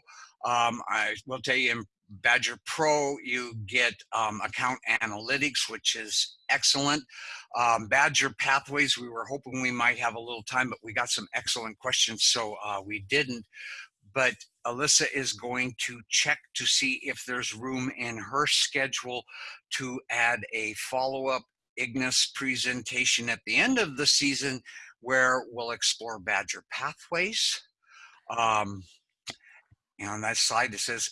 Speaker 2: Um, i will tell you in badgr pro you get um, account analytics which is excellent um, Badgr Pathways, we were hoping we might have a little time, but we got some excellent questions, so uh, we didn't. But Alyssa is going to check to see if there's room in her schedule to add a follow-up Ignis presentation at the end of the season where we'll explore Badgr Pathways. Um, and on that slide, it says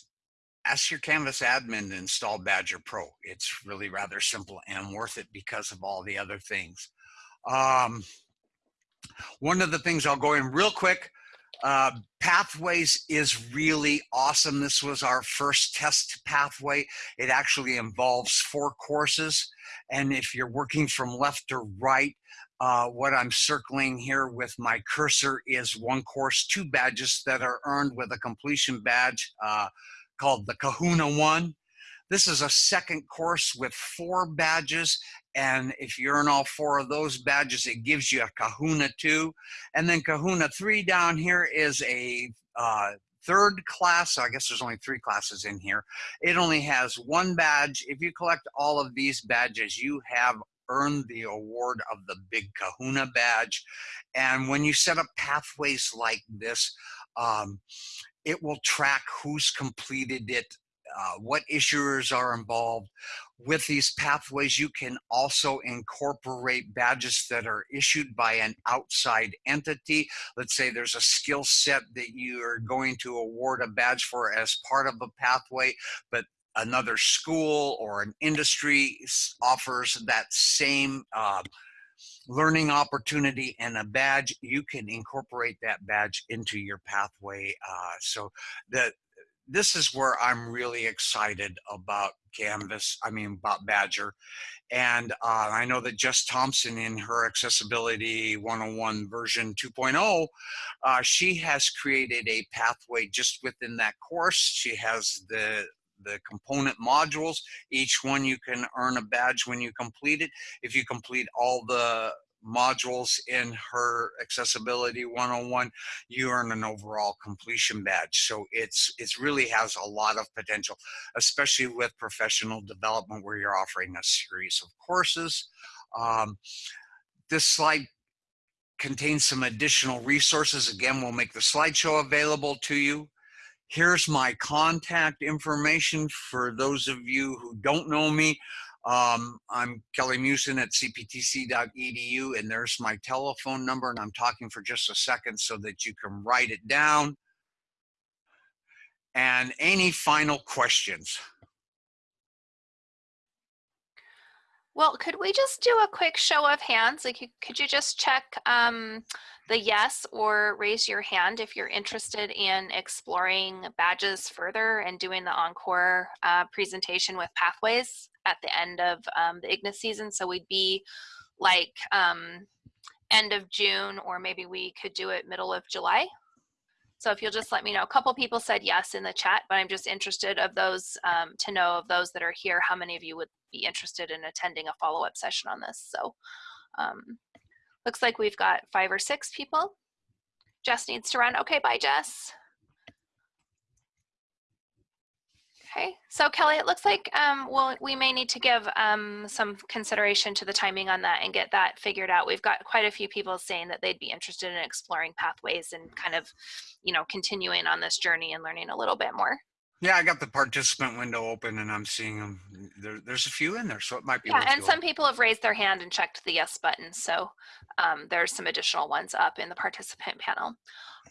Speaker 2: ask your Canvas admin to install Badgr Pro. It's really rather simple and worth it because of all the other things. Um, one of the things I'll go in real quick, Uh, pathways is really awesome. This was our first test pathway. It actually involves four courses. And if you're working from left to right, uh, what I'm circling here with my cursor is one course, two badges that are earned with a completion badge uh, called the Kahuna One. This is a second course with four badges. And if you earn all four of those badges, it gives you a Kahuna 2. And then Kahuna 3 down here is a uh, third class. I guess there's only three classes in here. It only has one badge. If you collect all of these badges, you have earned the award of the Big Kahuna badge. And when you set up pathways like this, um, it will track who's completed it uh, what issuers are involved. With these pathways, you can also incorporate badges that are issued by an outside entity. Let's say there's a skill set that you are going to award a badge for as part of a pathway, but another school or an industry offers that same uh, learning opportunity and a badge, you can incorporate that badge into your pathway. Uh, so the this is where I'm really excited about Canvas, I mean about Badgr. And uh, I know that Jess Thompson in her Accessibility 101 version 2.0, uh, she has created a pathway just within that course. She has the the component modules. Each one you can earn a badge when you complete it. If you complete all the modules in her accessibility 101 you earn an overall completion badge so it's it's really has a lot of potential especially with professional development where you're offering a series of courses um, this slide contains some additional resources again we'll make the slideshow available to you here's my contact information for those of you who don't know me um, I'm Kelly Musin at cptc.edu, and there's my telephone number, and I'm talking for just a second so that you can write it down. And any final questions?
Speaker 1: Well, could we just do a quick show of hands? Like, could you just check um, the yes or raise your hand if you're interested in exploring badges further and doing the encore uh, presentation with pathways at the end of um, the IGNIS season. So we'd be like um, end of June or maybe we could do it middle of July. So if you'll just let me know, a couple people said yes in the chat, but I'm just interested of those um, to know of those that are here, how many of you would be interested in attending a follow-up session on this. So um, Looks like we've got five or six people. Jess needs to run. Okay, bye, Jess. Okay, so Kelly, it looks like um, well, we may need to give um, some consideration to the timing on that and get that figured out. We've got quite a few people saying that they'd be interested in exploring pathways and kind of, you know, continuing on this journey and learning a little bit more.
Speaker 2: Yeah, I got the participant window open and I'm seeing them. There, there's a few in there, so it might be.
Speaker 1: Yeah, and some people have raised their hand and checked the yes button. So um, there's some additional ones up in the participant panel.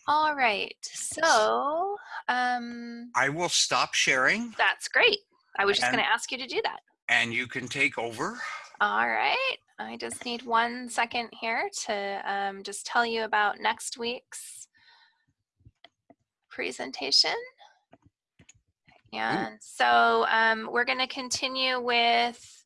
Speaker 1: All right, so. Um,
Speaker 2: I will stop sharing.
Speaker 1: That's great. I was just going to ask you to do that.
Speaker 2: And you can take over.
Speaker 1: All right. I just need one second here to um, just tell you about next week's presentation. And so um, we're going to continue with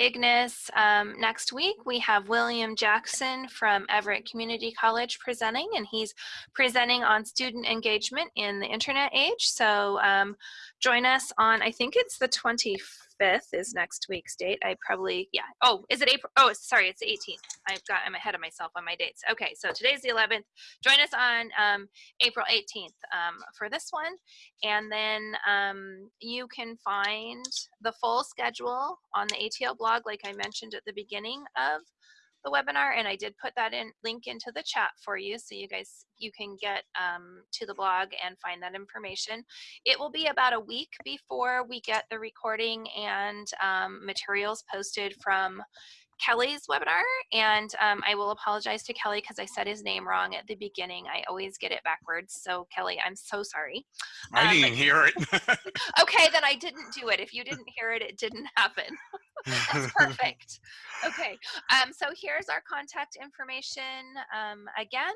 Speaker 1: Ignis um, next week. We have William Jackson from Everett Community College presenting, and he's presenting on student engagement in the internet age. So um, join us on, I think it's the 25th is next week's date. I probably, yeah. Oh, is it April? Oh, sorry, it's the 18th. I've got, I'm ahead of myself on my dates. Okay, so today's the 11th. Join us on um, April 18th um, for this one. And then um, you can find the full schedule on the ATL blog, like I mentioned at the beginning of the webinar and I did put that in link into the chat for you so you guys you can get um, to the blog and find that information. It will be about a week before we get the recording and um, materials posted from Kelly's webinar, and um, I will apologize to Kelly because I said his name wrong at the beginning. I always get it backwards. So Kelly, I'm so sorry.
Speaker 2: I um, didn't hear it.
Speaker 1: okay, then I didn't do it. If you didn't hear it, it didn't happen. That's perfect. Okay, um, so here's our contact information um, again.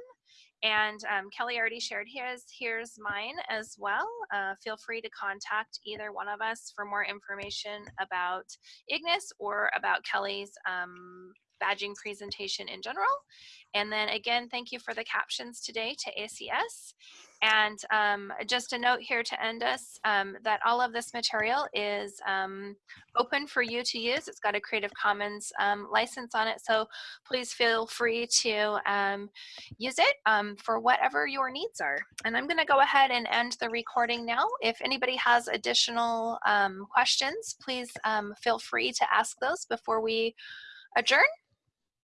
Speaker 1: And um, Kelly already shared his. Here's mine as well. Uh, feel free to contact either one of us for more information about Ignis or about Kelly's um, badging presentation in general. And then again, thank you for the captions today to ACS. And um, just a note here to end us um, that all of this material is um, open for you to use. It's got a Creative Commons um, license on it. So please feel free to um, use it um, for whatever your needs are. And I'm gonna go ahead and end the recording now. If anybody has additional questions, please feel free to ask those before we adjourn.